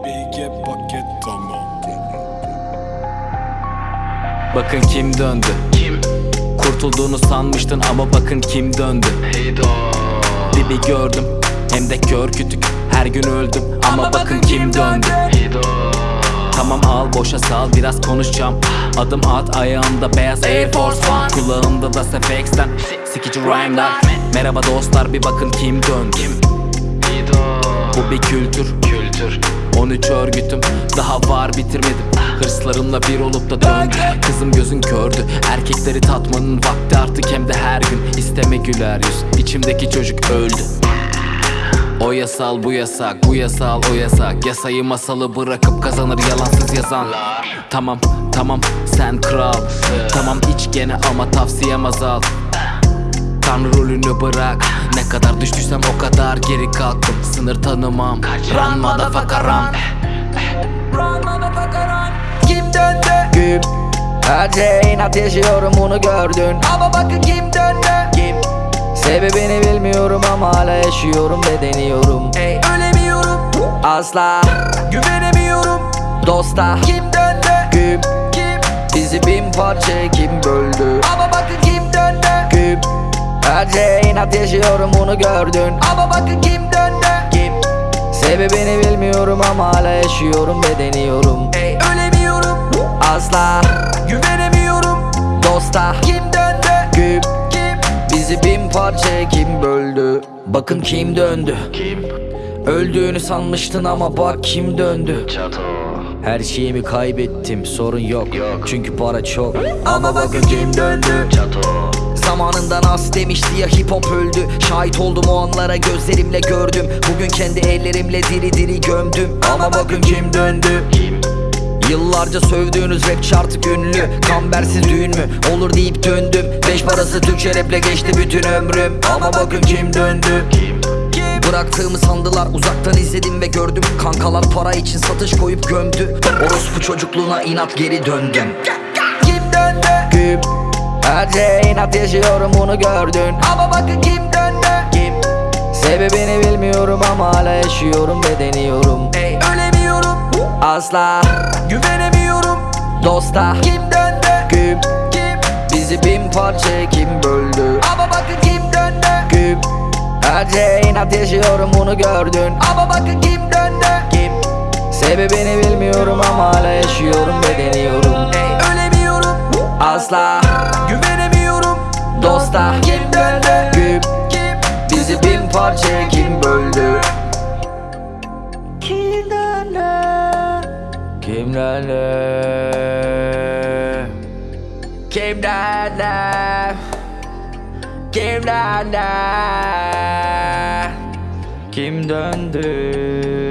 Baby get bucket tamam Bakın kim döndü? Kim? Kurtulduğunu sanmıştın ama bakın kim döndü? Heyda. Dibi gördüm hem de kör kütük. Her gün öldüm ama, ama bakın, bakın kim döndü, döndü. Heyda. Tamam al boşa sal biraz konuşacağım. Adım at ayağımda beyaz Air Force One. Kulağımda da Sefex'ten sikici rhyme'lar Merhaba dostlar bir bakın kim döndü? Kim? Bu bir kültür, kültür. 13 örgütüm daha var bitirmedim. Hırslarımla bir olup da döndü Kızım gözün kördü. Erkekleri tatmanın vakti artık hem de her gün. İsteme güler yüz. İçimdeki çocuk öldü. O yasal bu yasak. Bu yasal o yasak. Yasayı masalı bırakıp kazanır yalansız yazan. Tamam tamam. Sen kral. Tamam iç gene ama tavsiyem azal. Tanrı rolünü bırak Ne kadar düştüysem o kadar geri kalktım. Sınır tanımam. Run motherfucker run. Run motherfucker run. Kim döndü? Güm. Her şey inat yaşıyorum bunu gördün. Ama bakın kim döndü? Kim? Sebebini bilmiyorum ama hala yaşıyorum ve deniyorum. Ey ölemiyorum. Asla. Güvenemiyorum. Dosta. Kim döndü? Güm. Kim? Bizi bin parça kim böldü Şey inat yaşıyorum bunu gördün. Ama bakın kim döndü? Kim? Sebebini bilmiyorum ama hala yaşıyorum ve deniyorum. Ey ölemiyorum. Asla. Güvenemiyorum. Dosta. Kim döndü? Güm Kim? Bizi bin parça kim böldü? Bakın kim döndü. Kim? Öldüğünü sanmıştın ama bak kim döndü. Çato Her şeyimi kaybettim sorun yok, Yok. Çünkü para çok. Ama bakın kim döndü. Çato. Zamanında Nas demişti ya hip hop öldü. Şahit oldum o anlara gözlerimle gördüm. Bugün kendi ellerimle diri diri gömdüm. Ama bakın kim döndü. Kim? Yıllarca sövdüğünüz rapçi artık ünlü. Kambersiz düğün mü? Olur deyip döndüm. Beş parası Türkçe raple geçti bütün ömrüm. Ama bakın kim döndü. Kim? Bıraktığımı sandılar uzaktan izledim ve gördüm. Kankalar para için satış koyup gömdü. Orospu çocukluğuna inat geri döndüm. Kim döndü? Güm Her şey inat yaşıyorum bunu gördün. Ama bakın kim döndü? Kim? Sebebini bilmiyorum ama hala yaşıyorum ve deniyorum. Ey ölemiyorum. Asla. Güvenemiyorum. Dosta. Kim döndü? Güm Kim? Bizi bin parça kim böldü Şey inat yaşıyorum bunu gördün. Ama bakın kim döndü? Kim? Sebebini bilmiyorum ama hala yaşıyorum ve deniyorum. Ey ölemiyorum. Asla Güvenemiyorum. Dosta Kim döndü? Güm Kim? Bizi bin parça kim böldü? Kim döndü? Kimlerle Kimlerle Kim döndü 김나나. 김던들.